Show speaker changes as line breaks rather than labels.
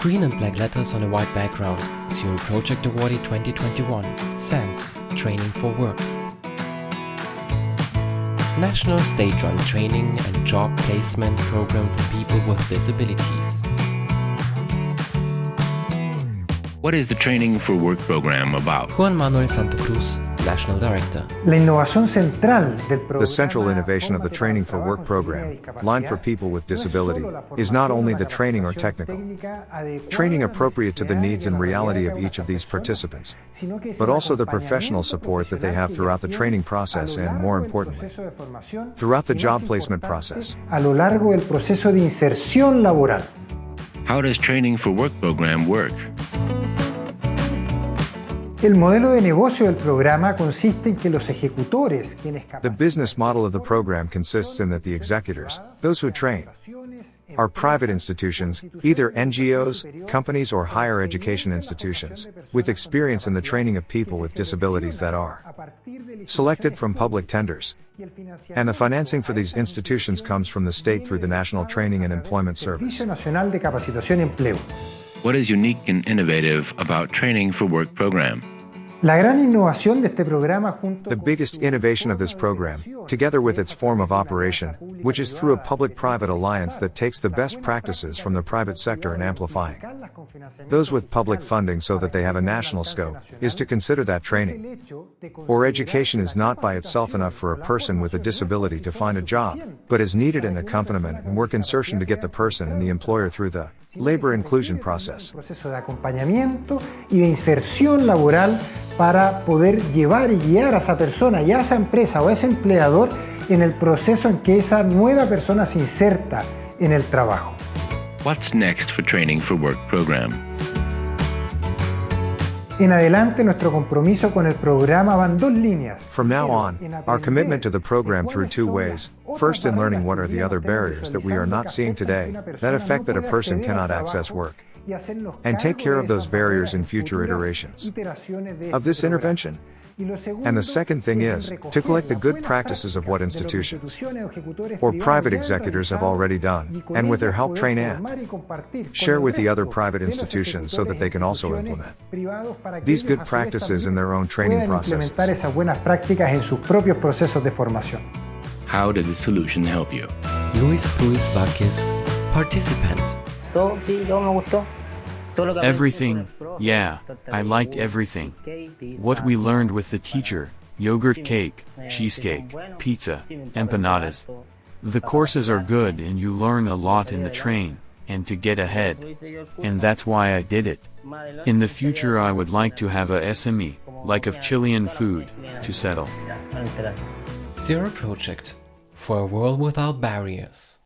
Green and black letters on a white background. Zero Project Awardee 2021. SENCE. Training for Work. National state-run training and job placement program for people with disabilities.
What is the Training for Work program about?
Juan Manuel Santa Cruz, National Director.
La innovación central del
The central innovation of the Training for Work program, Line for People with Disability, is not only the training or technical, training appropriate to the needs and reality of each of these participants, but also the professional support that they have throughout the training process and, more importantly, throughout the job placement process.
A lo largo del proceso de inserción laboral.
How does Training for Work program work?
El modelo de negocio del programa consiste en que los ejecutores, quienes
The business model of the program consists in that the executors, those who train, are private institutions, either NGOs, companies, or higher education institutions, with experience in the training of people with disabilities that are selected from public tenders. And the financing for these institutions comes from the state through the National Training and Employment Service.
What is unique and innovative about Training for Work program?
La gran innovación de este programa junto
The biggest innovation of this program, together with its form of operation, which is through a public-private alliance that takes the best practices from the private sector and amplifying. those with public funding so that they have a national scope, is to consider that training. or education is not by itself enough for a person with a disability to find a job, but is needed an accompaniment and work insertion to get the person and the employer through the labor inclusion process.
Para poder llevar y guiar a esa persona y a esa empresa o a ese empleador en el proceso en que esa nueva persona se inserta en el trabajo.
What's next for Training for Work program?
En adelante nuestro compromiso con el programa van dos líneas.
From now on, our commitment to the program through two ways. First, in learning what are the other barriers that we are not seeing today that affect that a person cannot access work, and take care of those barriers in future iterations of this intervention. And the second thing is to collect the good practices of what institutions or private executors have already done, and with their help train and share with the other private institutions so that they can also implement these good practices in their own training
puedan
processes.
implementar esas buenas prácticas en sus propios procesos de formación.
How did the solution help you?
Luis Ruiz Vázquez, Participant.
Todo, sí, todo me gustó. Todo lo que aprendí
Everything,
con el profe,
yeah, I liked everything. What we learned with the teacher yogurt cake, cheesecake, pizza, empanadas. The courses are good and you learn a lot in the train, and to get ahead. And that's why I did it. In the future, I would like to have a SME, like of Chilean food, to settle.
Zero Project. For a world without barriers.